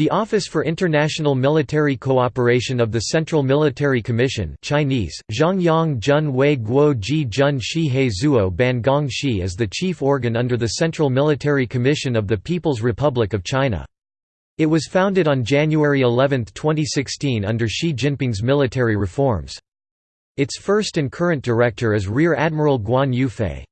The Office for International Military Cooperation of the Central Military Commission Chinese, Zhongyang Jun Wei Guo Ji Jun Shi Ban Shi is the chief organ under the Central Military Commission of the People's Republic of China. It was founded on January 11, 2016 under Xi Jinping's military reforms. Its first and current director is Rear Admiral Guan Youfei.